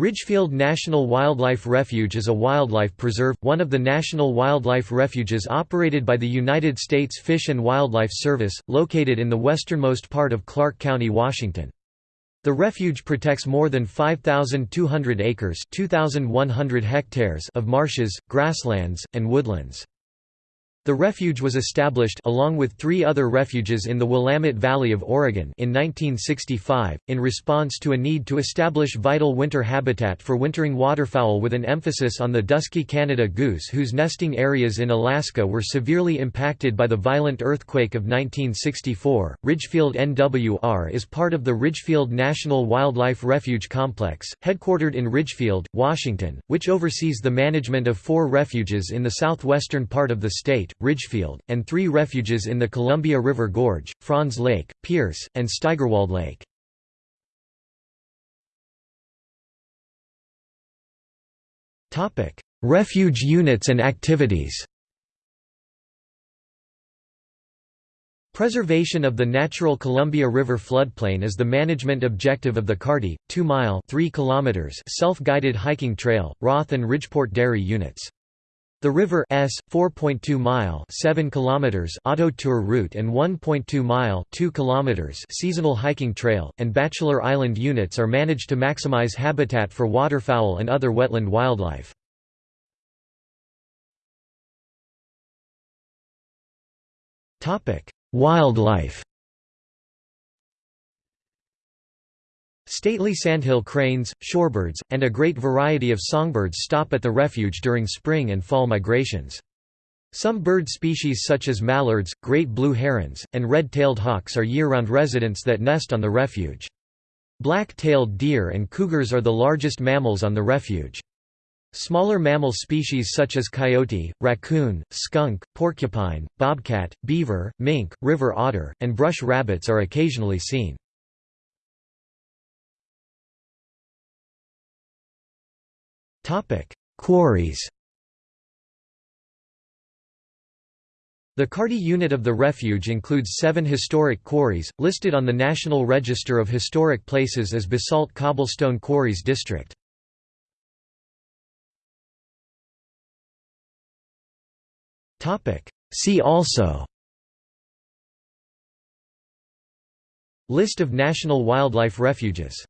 Ridgefield National Wildlife Refuge is a wildlife preserve, one of the national wildlife refuges operated by the United States Fish and Wildlife Service, located in the westernmost part of Clark County, Washington. The refuge protects more than 5,200 acres hectares of marshes, grasslands, and woodlands. The refuge was established along with three other refuges in the Willamette Valley of Oregon in 1965, in response to a need to establish vital winter habitat for wintering waterfowl with an emphasis on the dusky Canada goose whose nesting areas in Alaska were severely impacted by the violent earthquake of 1964. Ridgefield NWR is part of the Ridgefield National Wildlife Refuge Complex, headquartered in Ridgefield, Washington, which oversees the management of four refuges in the southwestern part of the state Ridgefield, and three refuges in the Columbia River Gorge, Franz Lake, Pierce, and Steigerwald Lake. Refuge units and activities Preservation of the natural Columbia River floodplain is the management objective of the Carty, 2-mile self-guided hiking trail, Roth and Ridgeport Dairy units. The River S 4.2 mile 7 kilometers auto tour route and 1.2 mile 2 kilometers seasonal hiking trail and Bachelor Island units are managed to maximize habitat for waterfowl and other wetland wildlife. Topic: Wildlife Stately sandhill cranes, shorebirds, and a great variety of songbirds stop at the refuge during spring and fall migrations. Some bird species such as mallards, great blue herons, and red-tailed hawks are year-round residents that nest on the refuge. Black-tailed deer and cougars are the largest mammals on the refuge. Smaller mammal species such as coyote, raccoon, skunk, porcupine, bobcat, beaver, mink, river otter, and brush rabbits are occasionally seen. Quarries The Carty unit of the refuge includes seven historic quarries, listed on the National Register of Historic Places as Basalt Cobblestone Quarries District. See also List of national wildlife refuges